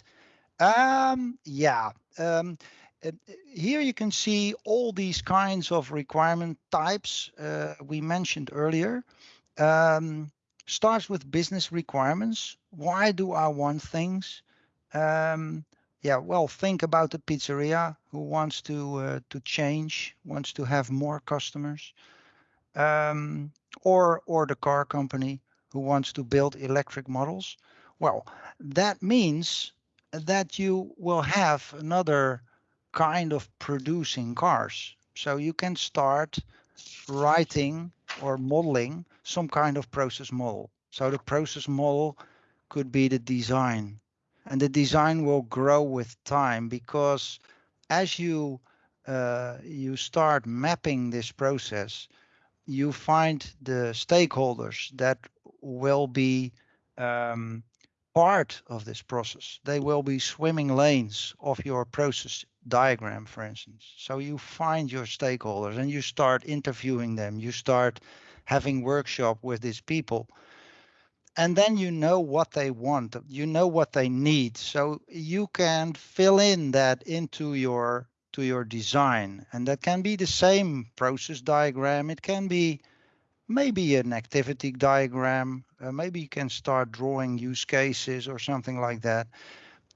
Um, yeah. Um, uh, here you can see all these kinds of requirement types uh, we mentioned earlier. Um, starts with business requirements. Why do I want things? Um, yeah, well, think about the pizzeria who wants to uh, to change, wants to have more customers, um, or or the car company who wants to build electric models. Well, that means that you will have another kind of producing cars. So you can start writing or modeling some kind of process model. So the process model could be the design. And the design will grow with time because as you uh, you start mapping this process, you find the stakeholders that will be um, part of this process. They will be swimming lanes of your process diagram, for instance. So you find your stakeholders and you start interviewing them. You start having workshop with these people. And then you know what they want, you know what they need. So you can fill in that into your to your design. And that can be the same process diagram. It can be maybe an activity diagram. Uh, maybe you can start drawing use cases or something like that.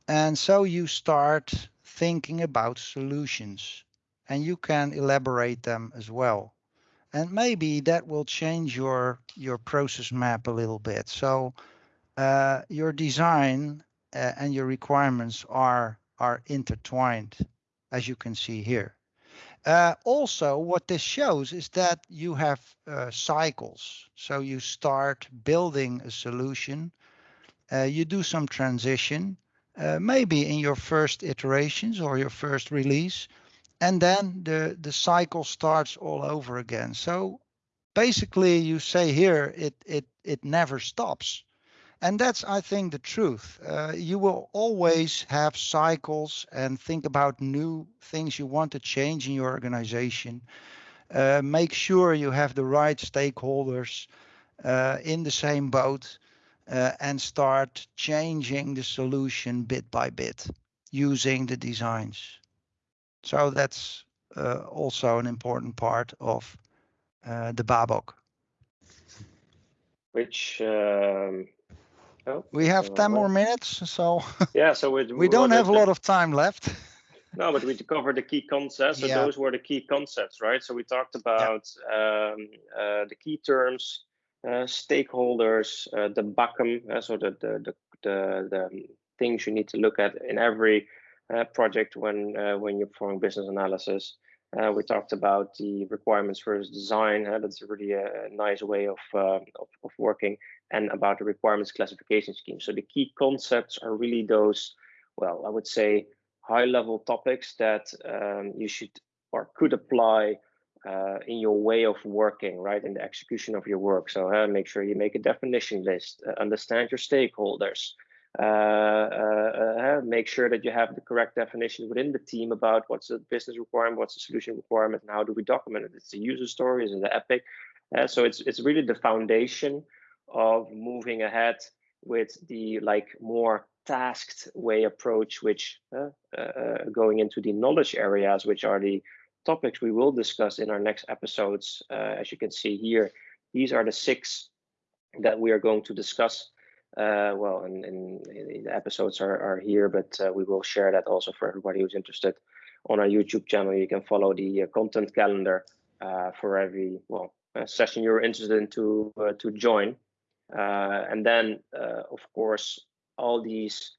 And so you start thinking about solutions and you can elaborate them as well. And maybe that will change your, your process map a little bit. So uh, your design uh, and your requirements are, are intertwined, as you can see here. Uh, also, what this shows is that you have uh, cycles. So you start building a solution, uh, you do some transition, uh, maybe in your first iterations or your first release, and then the, the cycle starts all over again. So basically, you say here, it, it, it never stops. And that's, I think, the truth. Uh, you will always have cycles and think about new things you want to change in your organization. Uh, make sure you have the right stakeholders uh, in the same boat uh, and start changing the solution bit by bit using the designs. So that's uh, also an important part of uh, the BABOK. Which um Oh, we have 10 more minutes, so yeah, so we, we don't have a lot of time left. no, but we covered the key concepts. So yeah. those were the key concepts, right? So we talked about yeah. um, uh, the key terms, uh, stakeholders, uh, the BACCM, uh, so the, the the, the the things you need to look at in every uh, project when uh, when you're performing business analysis. Uh, we talked about the requirements versus design. Uh, that's really a, a nice way of, uh, of, of working and about the requirements classification scheme. So the key concepts are really those, well, I would say high level topics that um, you should or could apply uh, in your way of working, right, in the execution of your work. So uh, make sure you make a definition list, uh, understand your stakeholders, uh, uh, uh, make sure that you have the correct definition within the team about what's the business requirement, what's the solution requirement, and how do we document it. It's the user stories and the epic. so it's it's really the foundation of moving ahead with the like more tasked way approach, which going into the knowledge areas, which are the topics we will discuss in our next episodes. Uh, as you can see here, these are the six that we are going to discuss. Uh, well, and, and, the episodes are, are here, but uh, we will share that also for everybody who's interested on our YouTube channel. You can follow the uh, content calendar uh, for every well session you're interested in to uh, to join. And then, of course, all these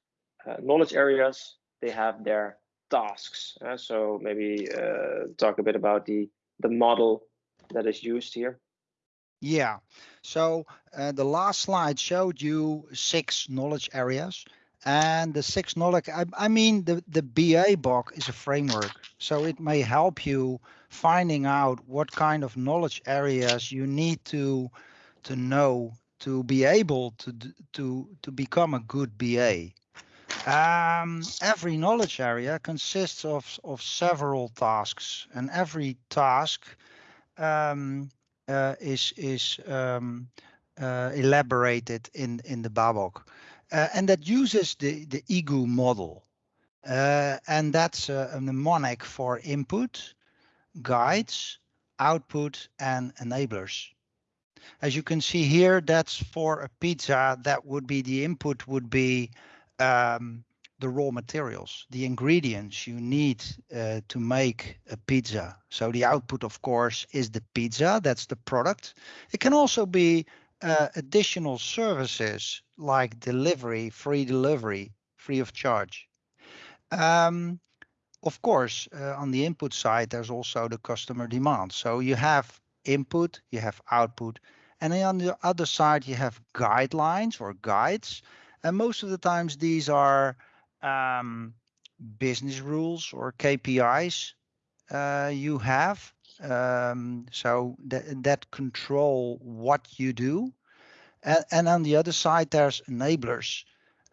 knowledge areas they have their tasks. Uh, so maybe uh, talk a bit about the the model that is used here. Yeah. So uh, the last slide showed you six knowledge areas. And the six knowledge, I, I mean, the, the BABOK is a framework. So it may help you finding out what kind of knowledge areas you need to to know to be able to to to become a good BA. Um, every knowledge area consists of, of several tasks, and every task um, uh, is is um, uh, elaborated in in the Babok, uh, and that uses the the IGOE model, uh, and that's a, a mnemonic for input, guides, output, and enablers. As you can see here, that's for a pizza. That would be the input would be um, the raw materials, the ingredients you need uh, to make a pizza. So the output, of course, is the pizza. That's the product. It can also be uh, additional services like delivery, free delivery, free of charge. Um, of course, uh, on the input side, there's also the customer demand. So you have input, you have output, and then on the other side, you have guidelines or guides and most of the times these are um, business rules or KPIs uh, you have. Um, so that, that control what you do. And, and on the other side, there's enablers.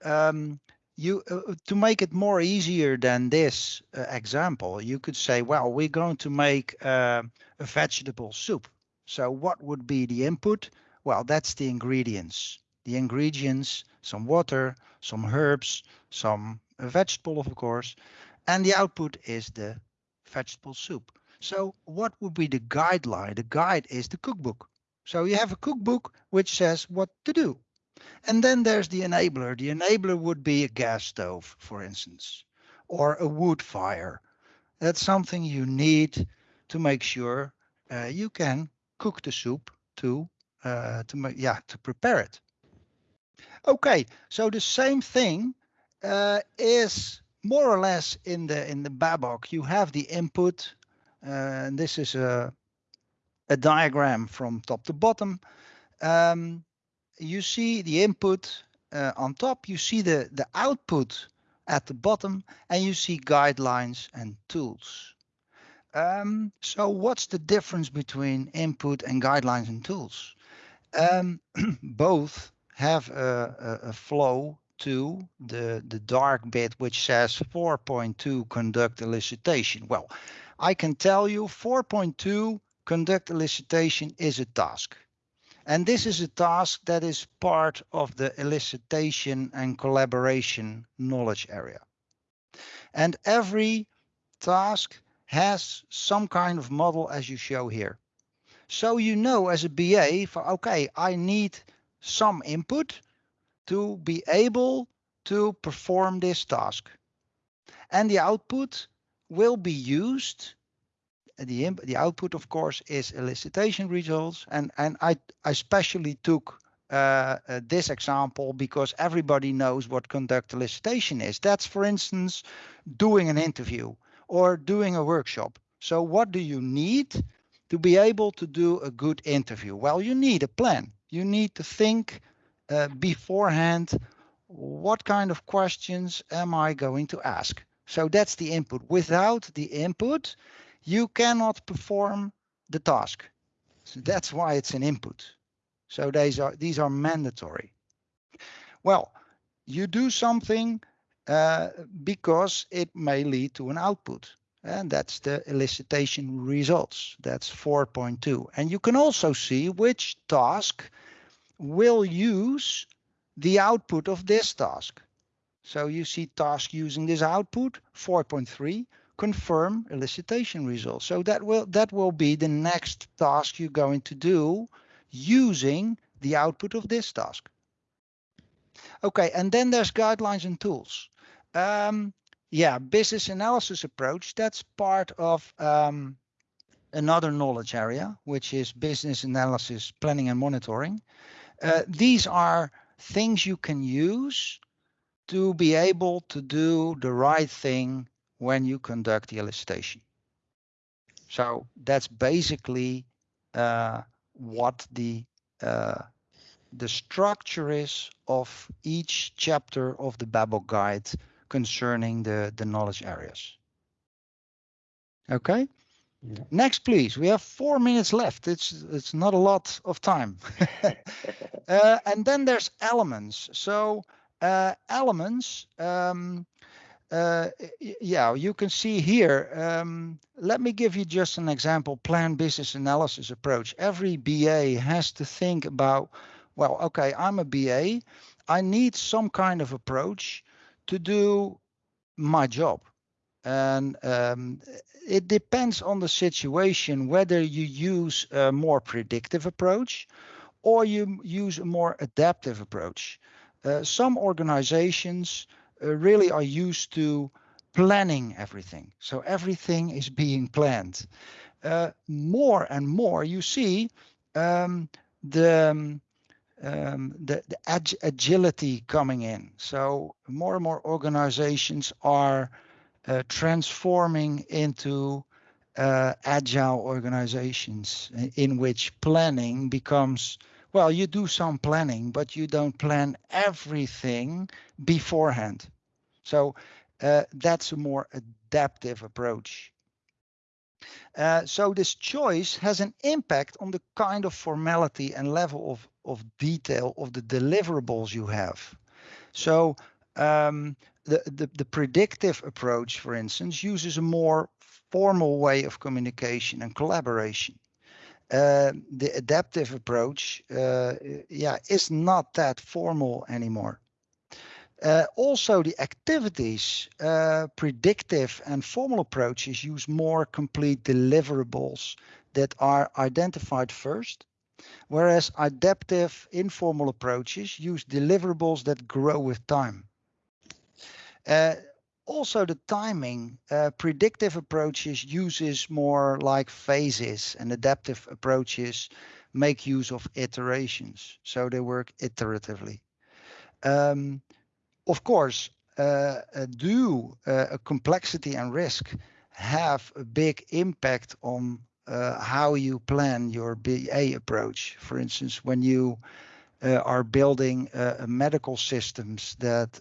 Um, you uh, to make it more easier than this uh, example, you could say, well, we're going to make uh, a vegetable soup. So what would be the input? Well, that's the ingredients the ingredients, some water, some herbs, some vegetable, of course, and the output is the vegetable soup. So what would be the guideline? The guide is the cookbook. So you have a cookbook which says what to do. And then there's the enabler. The enabler would be a gas stove, for instance, or a wood fire. That's something you need to make sure uh, you can cook the soup to uh, to make yeah to prepare it. Okay, so the same thing uh, is more or less in the in the Babok. You have the input, uh, and this is a a diagram from top to bottom. Um, you see the input uh, on top. You see the the output at the bottom, and you see guidelines and tools. Um, so what's the difference between input and guidelines and tools? Um, both have a, a, a flow to the, the dark bit which says 4.2 conduct elicitation. Well, I can tell you 4.2 conduct elicitation is a task. And this is a task that is part of the elicitation and collaboration knowledge area. And every task has some kind of model as you show here. So you know as a BA, for okay, I need some input to be able to perform this task. And the output will be used. The, the output, of course, is elicitation results. And, and I, I especially took uh, uh, this example because everybody knows what conduct elicitation is. That's, for instance, doing an interview or doing a workshop. So what do you need to be able to do a good interview? Well, you need a plan you need to think uh, beforehand, what kind of questions am I going to ask? So that's the input. Without the input, you cannot perform the task. So that's why it's an input. So these are these are mandatory. Well, you do something uh, because it may lead to an output. And that's the elicitation results. That's 4.2. And you can also see which task will use the output of this task. So you see task using this output, 4.3, confirm elicitation results. So that will that will be the next task you're going to do using the output of this task. Okay, and then there's guidelines and tools. Um, yeah, business analysis approach, that's part of um, another knowledge area, which is business analysis, planning and monitoring. Uh, these are things you can use to be able to do the right thing when you conduct the elicitation. So that's basically uh, what the uh, the structure is of each chapter of the Babok guide concerning the, the knowledge areas. Okay. Yeah. Next, please. We have four minutes left. It's it's not a lot of time. uh, and then there's elements. So uh, elements. Um, uh, yeah, you can see here. Um, let me give you just an example. Plan business analysis approach. Every BA has to think about. Well, okay, I'm a BA. I need some kind of approach to do my job. And um, it depends on the situation whether you use a more predictive approach or you use a more adaptive approach. Uh, some organizations really are used to planning everything. So everything is being planned. Uh, more and more you see um, the um, um, the, the ag agility coming in. So more and more organizations are uh, transforming into uh, agile organizations in which planning becomes well, you do some planning, but you don't plan everything beforehand. So uh, that's a more adaptive approach. Uh, so this choice has an impact on the kind of formality and level of, of detail of the deliverables you have. So um, the, the, the predictive approach, for instance, uses a more formal way of communication and collaboration. Uh, the adaptive approach, uh, yeah, is not that formal anymore. Uh, also, the activities, uh, predictive and formal approaches use more complete deliverables that are identified first, whereas adaptive informal approaches use deliverables that grow with time. Also, the timing, uh, predictive approaches uses more like phases, and adaptive approaches make use of iterations, so they work iteratively. Um, of course, uh, uh, do uh, complexity and risk have a big impact on uh, how you plan your BA approach. For instance, when you uh, are building uh, medical systems that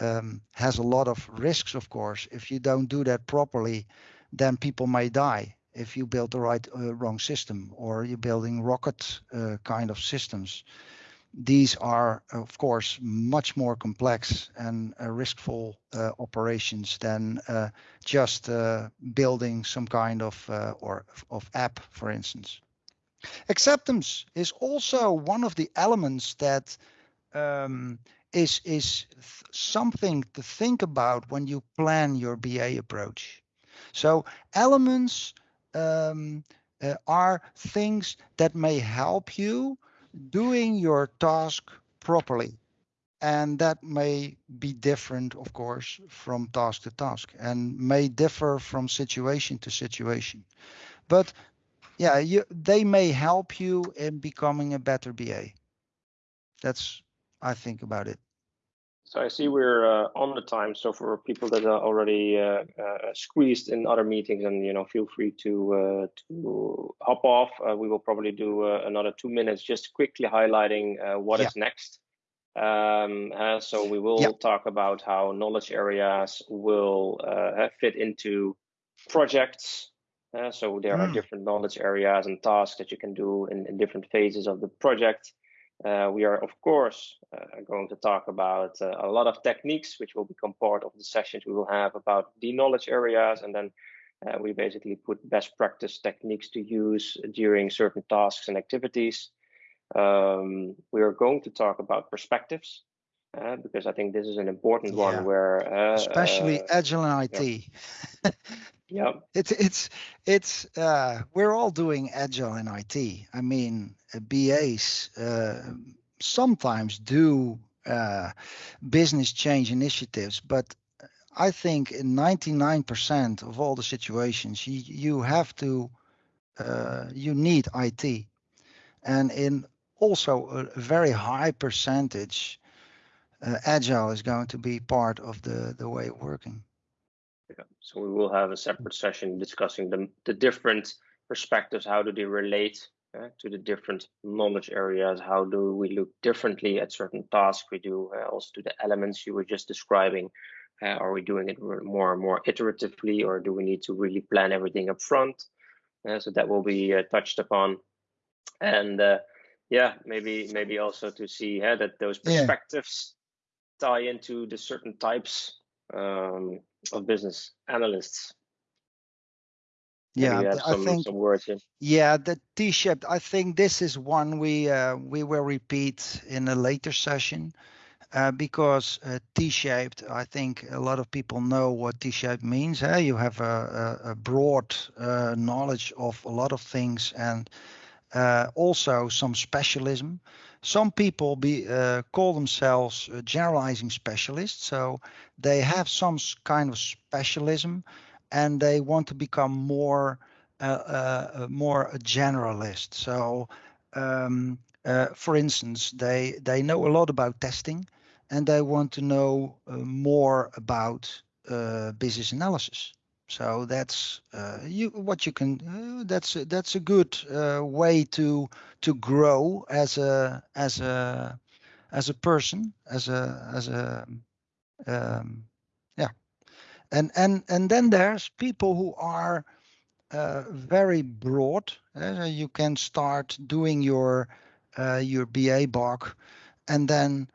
um, has a lot of risks, of course, if you don't do that properly, then people may die if you build the right wrong system or you're building rocket kind of systems these are, of course, much more complex and uh, riskful uh, operations than uh, just uh, building some kind of uh, or of app, for instance. Acceptance is also one of the elements that um, is is something to think about when you plan your BA approach. So elements um, uh, are things that may help you doing your task properly. And that may be different, of course, from task to task and may differ from situation to situation. But yeah, you, they may help you in becoming a better BA. That's, I think about it. So I see we're uh, on the time. So for people that are already uh, uh, squeezed in other meetings, and you know, feel free to uh, to hop off. Uh, we will probably do uh, another two minutes, just quickly highlighting what yeah. is next. Um, so we will yeah. talk about how knowledge areas will fit into projects, Uh, so there mm. are hmm. different knowledge areas and tasks that you can do in, in different phases of the project. Uh, we are, of course, uh, going to talk about uh, a lot of techniques, which will become part of the sessions we will have about the knowledge areas. And then uh, we basically put best practice techniques to use during certain tasks and activities. Um, we are going to talk about perspectives. Uh, because I think this is an important yeah. one where uh, especially agile and IT. Yeah. yeah. It's it's it's uh, we're all doing agile in IT. I mean, uh, BAs uh, sometimes do uh, business change initiatives, but I think in 99% of all the situations, you you have to you need IT, and in also a very high percentage uh, agile is going to be part of the the way of working. Yeah. So we will have a separate session discussing the the different perspectives. How do they relate uh, to the different knowledge areas? How do we look differently at certain tasks we do? Uh, also to the elements you were just describing. Uh, are we doing it more and more iteratively, or do we need to really plan everything up front? Uh, so that will be uh, touched upon. And yeah, maybe maybe also to see that those perspectives tie into the certain types um, of business analysts. Yeah, some, I think some words here. Yeah, the T-shaped. I think this is one we uh, we will repeat in a later session. Uh, because uh, T-shaped, I think a lot of people know what T-shaped means. Eh? You have a, a, a broad uh, knowledge of a lot of things and uh, also some specialism some people be uh, call themselves uh, generalizing specialists. So they have some kind of specialism and they want to become more uh, uh, uh more a generalist. So um, uh, for instance they they know a lot about testing and they want to know more about business analysis so that's uh, you what you can. Uh, that's that's a good uh, way to to grow as a as a as a person as a as a um, yeah. And and and then there's people who are uh, very broad. Uh, you can start doing your uh, your BABOK, and then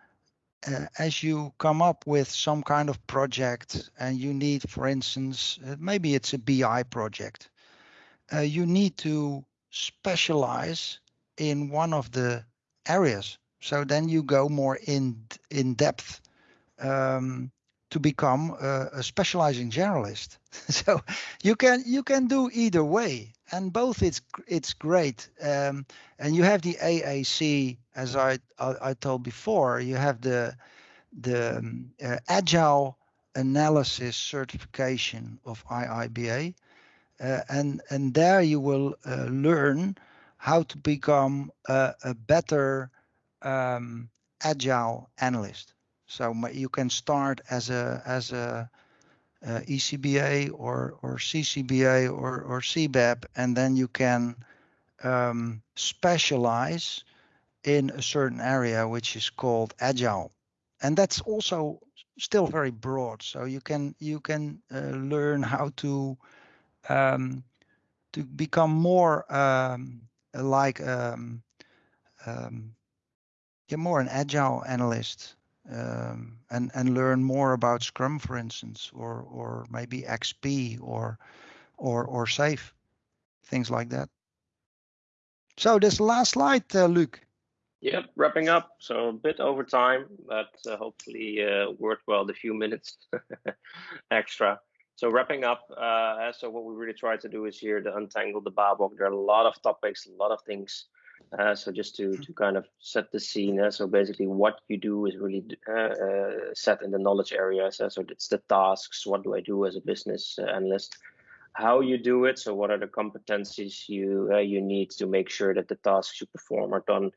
uh, as you come up with some kind of project and you need, for instance, uh, maybe it's a BI project, uh, you need to specialize in one of the areas. So then you go more in in depth um, to become a, a specializing generalist. so you can you can do either way, and both it's it's great. Um, and you have the AAC, as I, I, I told before. You have the the um, uh, agile analysis certification of IIBA, uh, and and there you will uh, learn how to become a, a better um, agile analyst. So you can start as a as a uh, ECBA or or CCBA or or CBAP, and then you can um, specialize in a certain area which is called agile, and that's also still very broad. So you can you can uh, learn how to um, to become more um, like um, um, yeah, more an agile analyst um, and and learn more about Scrum, for instance, or or maybe XP or or or SAFe, things like that. So this last slide, uh, Luc. Yep, wrapping up. So a bit over time, but uh, hopefully uh, worthwhile the few minutes extra. So wrapping up, uh, so what we really try to do is here to untangle the BABOK. There are a lot of topics, a lot of things uh, so just to, to kind of set the scene. Uh, so basically what you do is really uh, uh set in the knowledge areas. Uh, so it's the tasks. What do I do as a business uh, analyst? How you do it. So what are the competencies you you need to make sure that the tasks you perform are done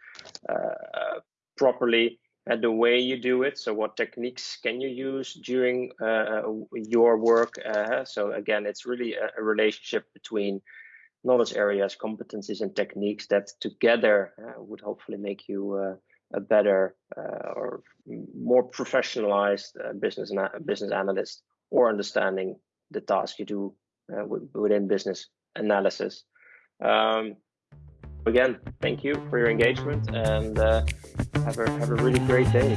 properly and the way you do it. So what techniques can you use during your work? so again, it's really a, a relationship between knowledge areas, competencies, and techniques that together uh, would hopefully make you uh, a better uh, or more professionalized uh, business business analyst or understanding the task you do uh, within business analysis. Um, again, thank you for your engagement and uh, have a have a really great day.